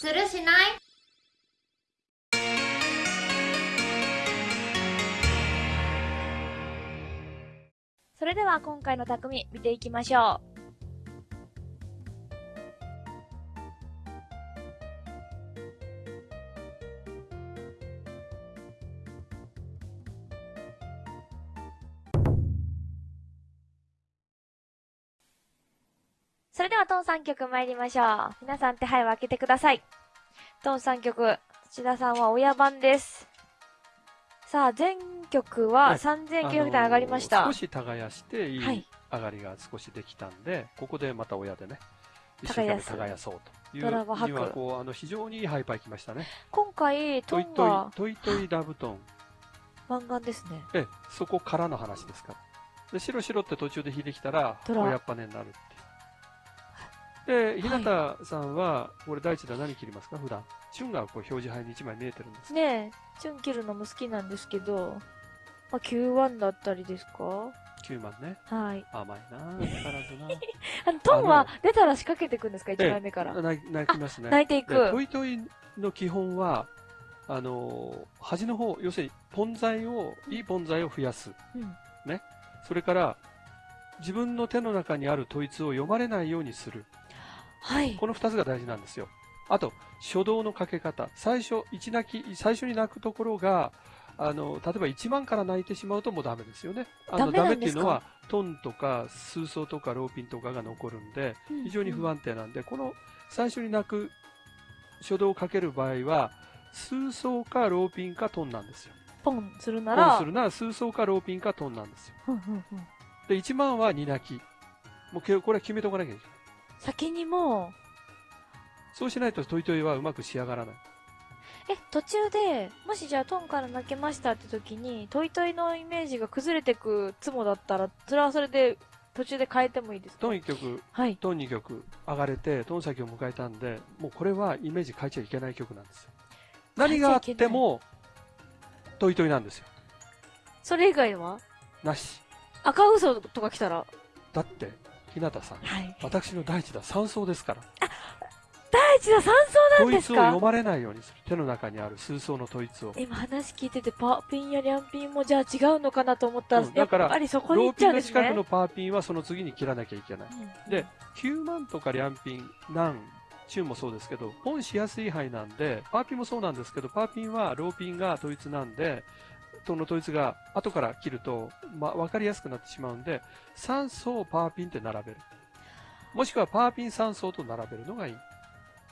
するしない？それでは今回の匠見ていきましょう。トン3曲参りましょう。皆さん手配を開けてください。トン3曲、土田さんは親番です。さあ、全曲は3900点上がりました。あのー少し耕していはいい上がりが少しできたんで、ここでまた親でね、一生懸命耕そうというドラマ吐くにはこうあの非常にいいハイパー来ましたね。今回、トトイトイトイトイラブトン。漫画ですね。ええ、そこからの話ですから。で、白白って途中で引いてきたら、親っぱねになる。で、日向さんは、これ第一弾何切りますか？普段。チュンがこう表示牌に1枚見えてるんです。ねえ、チュン切るのも好きなんですけど、まあ、Q1 だったりですか？9万ね。はい。甘いなぁ、変わらずな あの、トンは出たら仕掛けていくんですか ?1 枚目から。泣泣きますね。泣いていくでトイトイの基本は、あのー端の方、要するに、ポン材を、いいポン材を増やす。うん。それから、自分の手の中にある統一を読まれないようにする。はい。この二つが大事なんですよ。あと、初動のかけ方。最初、一泣き、最初に泣くところが、あの、例えば1万から泣いてしまうともうダメですよね。あの、ダメっていうのは、トンとか、数層とか、ローピンとかが残るんで、非常に不安定なんで、この最初に泣く初動をかける場合は、数層かローピンかトンなんですよ。ポンするなポンら、するなら数層かローピンかトンなんですよ。ふんふんふんで、1万は2泣き。もうけこれは決めとかなきゃいけない。先にもそうしないとトイトイはうまく仕上がらない。う、え、途中で、もしじゃあトンから泣けましたって時に、トイトイのイメージが崩れてくツモだったら、それはそれで途中で変えてもいいですか？トン1曲、はい。トン2曲上がれて、トン先を迎えたんで、もうこれはイメージ変えちゃいけない曲なんですよ。何があっても、トイトイなんですよ。それ以外は？なし。赤嘘とか来たら、だって、日向さん、はい。私の第一弾三層ですから。第一弾三層なん統ですか？一を読まれないようにする。手の中にある数層の統一を。今話聞いてて、パーピンやリャンピンもじゃあ違うのかなと思ったら、やっうんだからぱりそこにロー行っちゃうんですね。ピンの近くのパーピンはその次に切らなきゃいけない。うんで、9万とかリャンピン、ナン、チューンもそうですけど、ポンしやすい範囲なんで、パーピンもそうなんですけど、パーピンはローピンが統一なんで、その統一が後から切ると、まあ、わかりやすくなってしまうんで、3層パーピンって並べる。もしくはパーピン3層と並べるのがいい。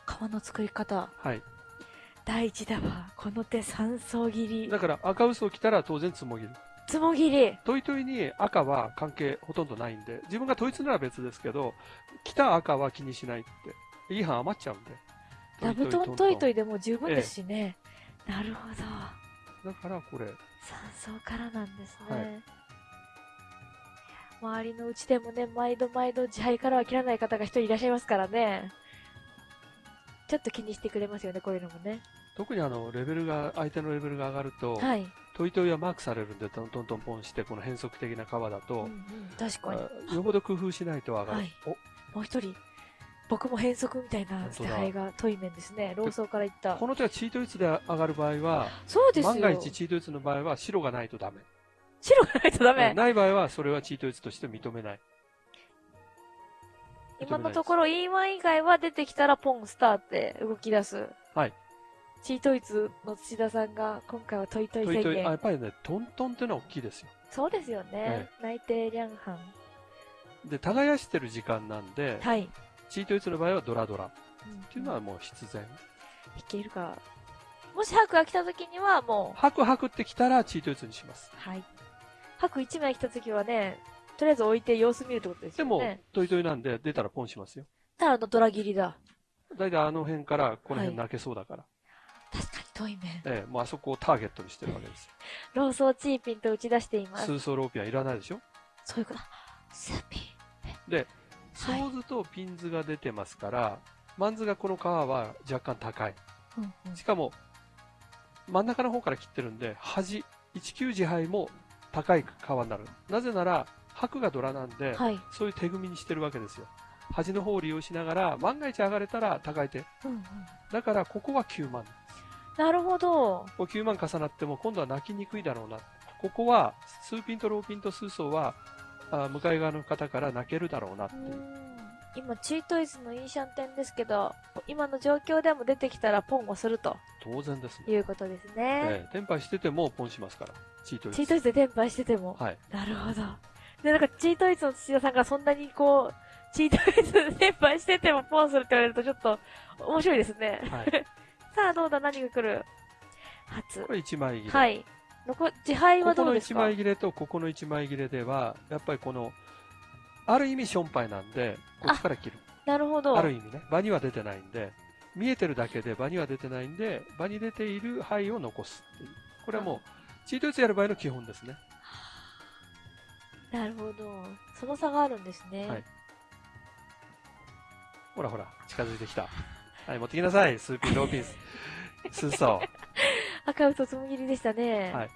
皮の作り方。はい。第一弾は、この手三層切り。だから赤嘘を着たら当然つもぎる。つもぎり。トイトイに赤は関係ほとんどないんで、自分が統一なら別ですけど、着た赤は気にしないって。いい班余っちゃうんで。ダブトントイトイ。イでも十分ですしね。なるほど。だからこれ、三層からなんですね。はい周りのうちでもね、毎度毎度自敗からは切らない方が一人いらっしゃいますからね。ちょっと気にしてくれますよね、こういうのもね。特にあの、レベルが、相手のレベルが上がると、はい。トイトイはマークされるんで、トントントンポンして、この変則的な川だと、うんうん、確かに。あよほど工夫しないと上がる。はいおもう一人、僕も変則みたいな本当だ捨て牌がトイメンですね。ローソーから言ったこ。の手はチートイツで上がる場合は、そうですよ。万が一チートイツの場合は白がないとダメ。白がないとダメ。ない場合は、それはチートイツとして認めない。今のところ E1 以外は出てきたらポンスターって動き出す。はい。チートイツの土田さんが今回はトイトイ宣トイトイ、あ、や言。っぱりね、トントンってのは大きいですよ。そうですよねえ。内定リャンハン。で、耕してる時間なんで、はい。チートイツの場合はドラドラ。っうんていうのはもう必然。いけるか。もし白が来た時にはもう、ハクハクってきたらチートイツにします。はい。白1枚来た時はね、とりあえず置いて様子見るってことですでもよね。、トイトイなんで出たらポンしますよ。ただあのドラ切りだ。だいたいあの辺からこのはい辺泣けそうだから。確かにトイメン。ええ、もうあそこをターゲットにしてるわけですよ。ローソーチーピンと打ち出しています。数層ローピンはいらないでしょ？そういうこと。スーピン。で、はいソーズとピンズが出てますから、マンズがこの皮は若干高い。うんうんしかも、真ん中の方から切ってるんで、端、19自敗も高い皮になる。なぜなら、白がドラなんで、はい。そういう手組みにしてるわけですよ。端の方を利用しながら、万が一上がれたら高い手。うんうん。だから、ここは9万。なるほど。こう9万重なっても、今度は泣きにくいだろうな。ここは、数ピンとローピンと数層は、あ向かい側の方から泣けるだろうなっていう。うん今、チートイズのインシャンテンですけど、今の状況でも出てきたらポンをすると当然ですね。いうことですね。ええ、テンパイしててもポンしますから。チートイズ。チートイズで転売してても。はい。なるほど。で、なんかチートイズの土田さんがそんなにこう、チートイズで転売しててもポンするって言われるとちょっと面白いですね。はい。さあ、どうだ？何が来る？初こ。れ1枚切れ。はい。残、自敗はここの1どうですか？枚切れとここの1枚切れでは、やっぱりこの、ある意味ションパイなんで、こっちから切る。なるほど。ある意味ね、場には出てないんで、見えてるだけで場には出てないんで、場に出ている牌を残すっていう。これはもう、チートイツやる場合の基本ですね。なるほど。その差があるんですね。はいほらほら、近づいてきた。はい、持ってきなさい。スーピン、ローピンス。スーソー。赤うとつむぎりでしたね。はい。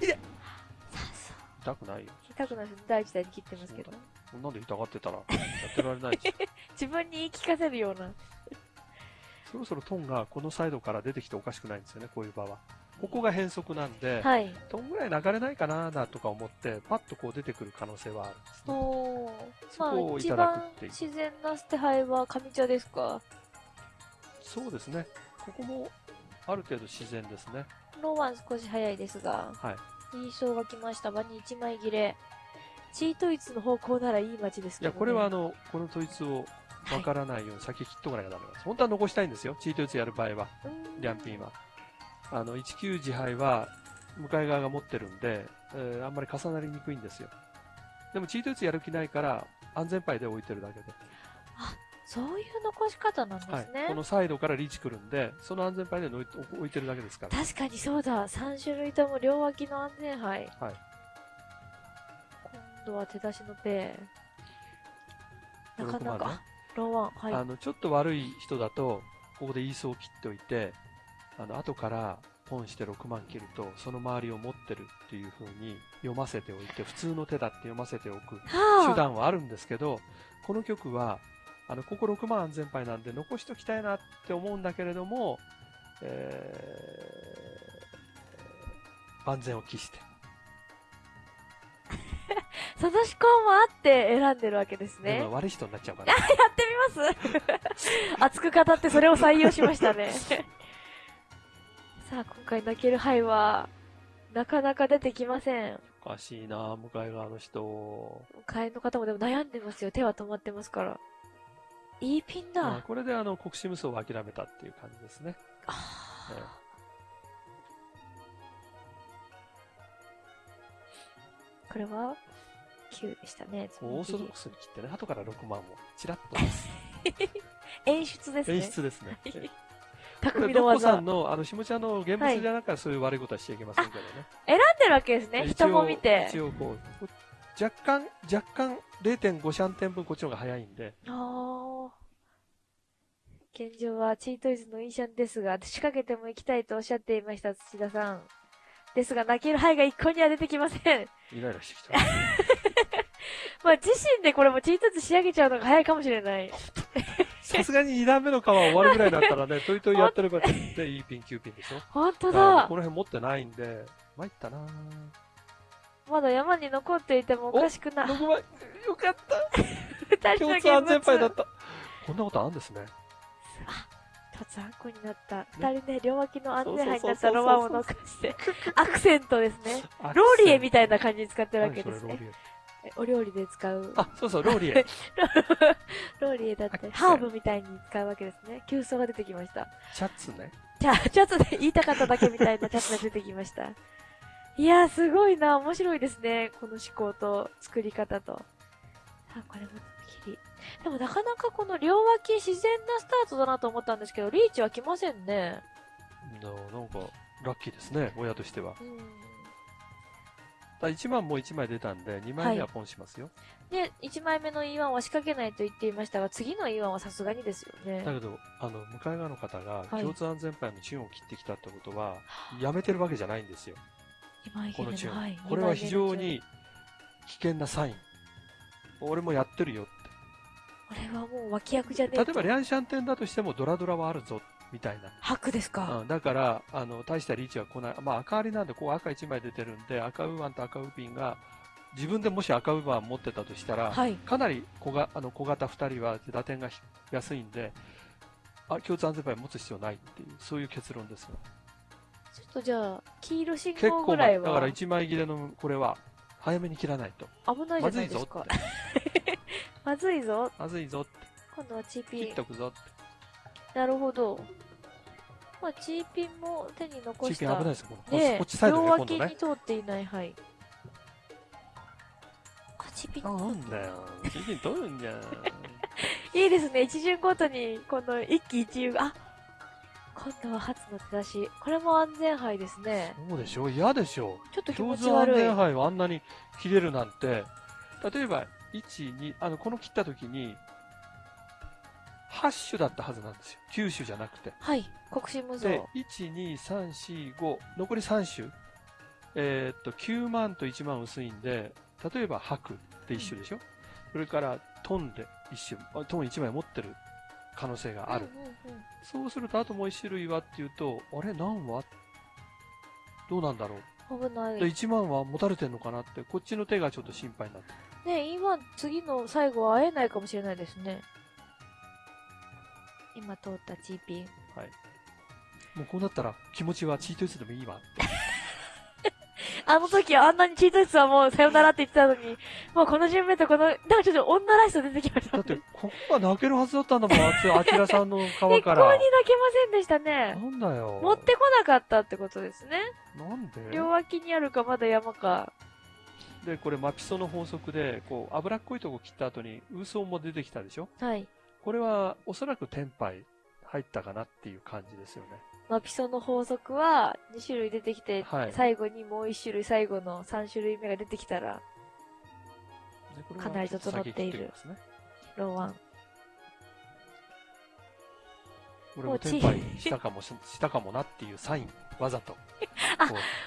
痛くないよ。痛くないです。第一弾に切ってますけど。こんなんで痛がってたら、やってられないで。自分に言い聞かせるような。そろそろトンがこのサイドから出てきておかしくないんですよね、こういう場は。ここが変則なんで、はい。トンぐらい流れないかなだとか思って、パッとこう出てくる可能性はあるんですね。おー。そまあ、一こをいただく番っていう。自然な捨て牌は上茶ですか？そうですね。ここもある程度自然ですね。ローワン少し早いですが、はい。印象が来ました。場に1枚切れ。チートイツの方向ならいい街ですいや、けど、ね。これはあの、この統一をわからないように先切っとかなきゃダメなんです。本当は残したいんですよ。チートイツやる場合は。リャンピンは。あの、19自敗は、向かい側が持ってるんで、えーあんまり重なりにくいんですよ。でも、チートイツやる気ないから、安全牌で置いてるだけで。そういう残し方なんですはいね。。このサイドからリーチ来るんで、その安全牌で置いてるだけですから。確かにそうだ。3種類とも両脇の安全牌。はい。今度は手出しのペイ。なかな6万ねか。ローワン。はい。あの、ちょっと悪い人だと、ここでイースを切っておいて、あの、後からポンして6万切ると、その周りを持ってるっていう風に読ませておいて、普通の手だって読ませておくはあ手段はあるんですけど、この曲は、あの、ここ6万安全牌なんで残しときたいなって思うんだけれども、えー、万全を期して。その思考もあって選んでるわけですね。でも悪い人になっちゃうから。やってみます 熱く語ってそれを採用しましたね。さあ、今回泣ける牌は、なかなか出てきません。おかしいな向かい側の人。会員の方もでも悩んでますよ。手は止まってますから。いいピンだ。まあこれであの、国士無双を諦めたっていう感じですね。あえこれは、9でしたね。オーソドックスに切ってね、後から6万をチラッと。演出ですね。演出ですね。匠のさんの、あの、下茶の現物じゃなくそういう悪いことはしちゃいけませんけどね。選んでるわけですね。人も見て。一応こう、若干、若干0.5シャンテン分こっちの方が早いんで、ああ。現状はチートイズのインシャンですが、仕掛けても行きたいとおっしゃっていました、土田さん。ですが、泣ける牌が一向には出てきません。イライラしてきた。まあ、自身でこれもチートイズ仕上げちゃうのが早いかもしれない。さすがに2段目の皮終わるぐらいだったらね、トイトイやってれば、で、いいピン、9ピンでしょ？本当だこ。の辺持ってないんで、参ったなまだ山に残っていてもおかしくない。6万、よかった。二人の共通安全牌だった。こんなことあるんですね。一つあんこになった。二人ね、両脇の安全牌になったロマンを残して、アクセントですね。あローリエみたいな感じに使ってるわけですね。お料理で使う。あ、そうそう、ローリエ。ローリエだってハーブみたいに使うわけですね。急須が出てきました。シャツね。じゃあ、ちょっとね、言いたかっただけみたいな チャツが出てきました。いやー、すごいな。面白いですね。この思考と作り方と。さあ、これもでもなかなかこの両脇自然なスタートだなと思ったんですけど、リーチは来ませんね。ななんか、ラッキーですね、親としては。うん。だ1万も1枚出たんで、2枚目はポンしますよ。で、1枚目の E1 は仕掛けないと言っていましたが、次の E1 はさすがにですよね。だけど、あの、向かい側の方がはい共通安全牌のチューンを切ってきたってことは、やめてるわけじゃないんですよ。2枚切れの、このチューン。はい。これは非常に危険なサイン。俺もやってるよって。俺はもう脇役じゃねえ例えば、リャンシャン店だとしてもドラドラはあるぞ、みたいな。白ですか。うん、だから、あの、大したリーチは来ない。まあ、赤ありなんで、こう赤1枚出てるんで、赤ウーマンと赤ウーピンが、自分でもし赤ウーマン持ってたとしたら、はい。かなり小があの小型2人は打点がひ安いんで、あ共通安全牌持つ必要ないっていう、そういう結論ですよ。ちょっとじゃあ、黄色信結号ぐらいはだから1枚切れのこれは、早めに切らないと。危ないじゃないいですか。て。まずいぞ。まずいぞって。今度はチーピン切っ。とくぞって。なるほど。まあ、チーピンも手に残チーした。ピン危ないですよ。このねこっちサイドね、今両脇。に通っていない、はい。あ、チーピン。なんだよ。チーピン取るんじゃん。いいですね。一巡ごとに、この一喜一憂が、あ今度は初の手出し。これも安全牌ですね。そうでしょ嫌でしょちょっと気共持ち悪い。通安全牌はあんなに切れるなんて、例えば、1、2、あの、この切った時に、8種だったはずなんですよ。9種じゃなくて。はい。国士無で造。、1、2、3、4、5、残り3種。えーっと、9万と1万薄いんで、例えば白って1種でしょ、それからトンで1種、あトン1枚持ってる可能性がある。うんうんうんそうすると、あともう1種類はっていうと、あれ？何はどうなんだろう？で危ない。1万は持たれてんのかなって、こっちの手がちょっと心配になって。ね今、次の最後は会えないかもしれないですね。今通ったチーピン。もうこうなったら気持ちはチートイツでもいいわ。あの時あんなにチートイツはもうさよならって言ってたのに、もうこの順目とこの、なんかちょっと女らしさ出てきましたね。だって、ここが泣けるはずだったんだもん、あちらさんの一川か向に泣けまら。せんでしたなね。んだよ。持ってこなかったってことですね。なんで？両脇にあるかまだ山か。で、これ、マピソの法則で、こう、脂っこいとこ切った後に、ウーソンも出てきたでしょ？はい。これは、おそらくテンパイ入ったかなっていう感じですよね。マピソの法則は2種類出てきて、はい最後にもう1種類最後の3種類目が出てきたら、かなり整っている。ローワン。俺もテンパイしたかもし、したかもなっていうサイン、わざと。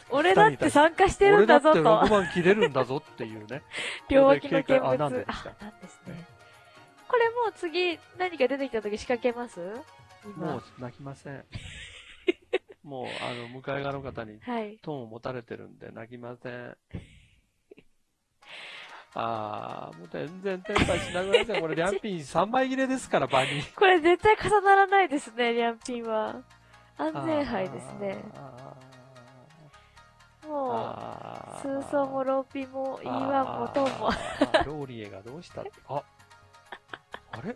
俺だって参加してるんだぞ俺だってと。6番切れるんだぞっていうね。両脇の見物。あ、なんですね。これもう次何か出てきた時仕掛けます？今。もう泣きません。もう、あの、向かい側の方にはい。トーンを持たれてるんで泣きません。あー、もう全然テンパイしなくなっちゃう。これ、リャンピン3枚切れですから、場に。これ絶対重ならないですね、リャンピンは。安全牌ですね。あーもスーソーもローピンも、イーワンもトンも。あーローリエがどうした？あ、あれ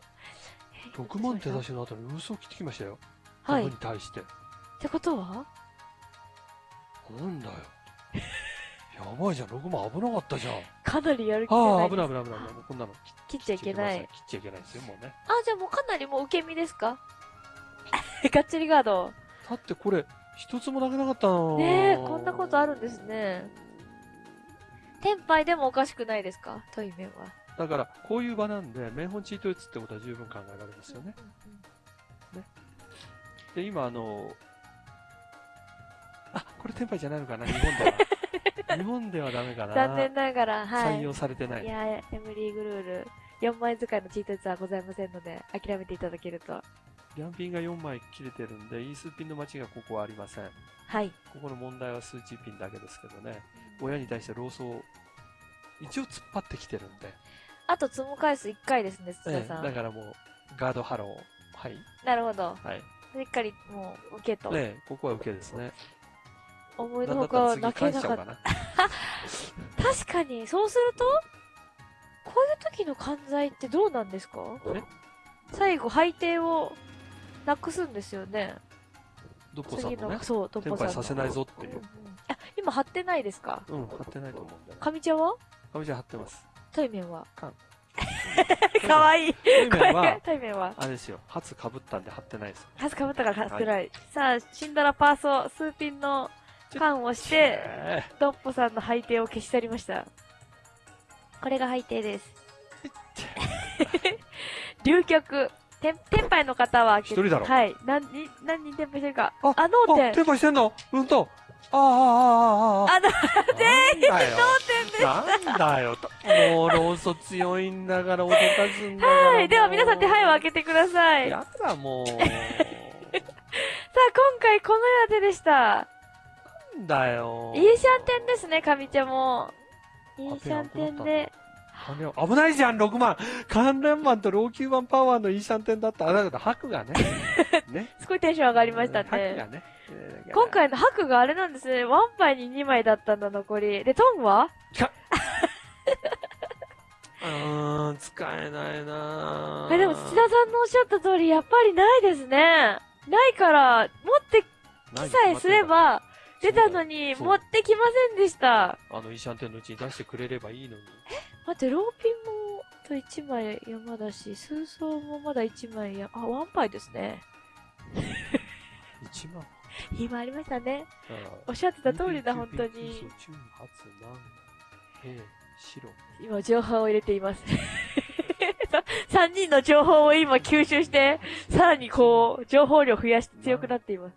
?6 万手出しの後に嘘を切ってきましたよ。はい。に対して。てことは？なんだよ。やばいじゃん、6万危なかったじゃん。かなりやる気じゃああ、ない危ない危ない危ない。もうこんなの切っちゃいけない。切っちゃいけないですよ、もうね。あ、じゃあもうかなりもう受け身ですか？ガッチリガード。だってこれ、一つもなくなかったのねえ、こんなことあるんですね。テンパイでもおかしくないですか？トイメンは。だから、こういう場なんで、名本チート打つってことは十分考えられますよね。で、今、あの、あ、これテンパイじゃないのかな、日本では。日本ではダメかな。残念ながら、はい。採用されてない。いや、エムリーグルール、4枚使いのチートツはございませんので、諦めていただけると。リャンピンが4枚切れてるんで、イースピンの待ちがここはありません。はい。ここの問題は数値ピンだけですけどね。親に対して労組を一応突っ張ってきてるんで。あと積む回数1回ですね、土ええ田さん。だからもう、ガードハロー。はい。なるほど。はい。しっかりもう、受けと。ねここは受けですね。思いのほか泣けなかった。な。確かに、そうすると、こういう時の関西ってどうなんですか？え？最後、配定をなくすんですよね。ドッポさん次の、もね、そう、トッさんさせないぞっていう。あ、今貼ってないですか？うん、貼ってないと思うんだよね。上茶は？ゃん貼ってます。対面は？かん かわいい。対面は、対面は？あれですよ、初被ったんで貼ってないですよ。ハスかぶったから貼ってない。さあ、シンドラパーソ、スーピンの缶をして、えドッポさんの配定を消し去りました。これが配定です。流局。テン、テンパイの方は、一人だろはい。何人、何人テンパイしてるか。ああ、脳あ、天テンパイしてんの？うんと。ああ、ああ、ああ。あ、だ、なんだよ。点でなんだよ。ともう、ローソ強いんだから、脅かすんだ。はい。では皆さん手配を開けけてください。さあ、やだ、もう。今回このようでした。なんだよ。イーシャンテンですね、上茶も。イーシャンテンで。危ないじゃん、6万。観覧マンと老朽版パワーのイーシャンテンだった。あ、だけど、白がね。ね。すごいテンション上がりました白ね。がね。えー今、回の白があれなんですね。ワンパイに2枚だったんだ、残り。で、トンは？うーん、使えないなぁえ、でも土田さんのおっしゃった通り、やっぱりないですね。ないから、持ってきさえすれば、出たのに、持ってきませんでした。あのイーシャンテンのうちに出してくれればいいのに。待って、ローピンも、と1枚山だし、数層もまだ1枚や、あ、ワンパイですね。1万。今ありましたね。あおっしゃってた通りだ、本当に。。今、情報を入れています。3人の情報を今吸収して、さらにこう、情報量増やして強くなっています。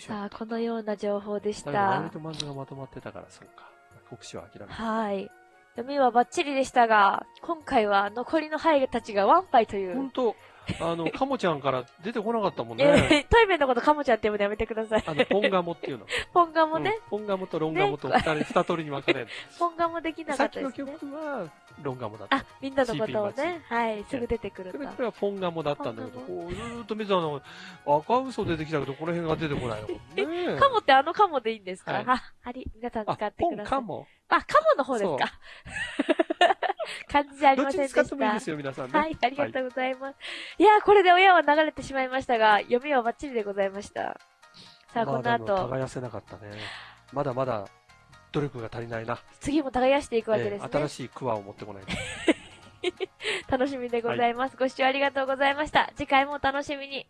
さあ、このような情報でしたマンズがまとまってたから、そうか。国士は諦めた。はい。読みはバッチリでしたが、今回は残りのハイたちがワンパイという。ほんと、あの、カモちゃんから出てこなかったもんね。えー、トイメンのことカモちゃんって呼ぶのやめてください。あの、ポンガモっていうの。ポンガもね、うんポンガモとロンガモと二人、二通りに分かれる。ポンガもできなかさっきのったですね。曲は、ロンガモだった。あ、みんなのことをね、はい、すぐ出てくる。これはポンガモだったんだけど、ポンこう、ずーっと見てたの、赤嘘出てきたけど、この辺が出てこないの。ねえカモってあのカモでいいんですか、はいあ、あり、皆さん使あっ、てポンください。カモ。あ、カモの方ですか？感じじゃありませんでした。使ってもいいですよ、皆さんね。はい、ありがとうございます。い、やー、これで親は流れてしまいましたが、読みはバッチリでございました。さあ、この後、耕せなかったね。まだまだ、努力が足りないな。次も耕していくわけですね。ええ新しいクワを持ってこないと。楽しみでございます。ご視聴ありがとうございました。次回もお楽しみに。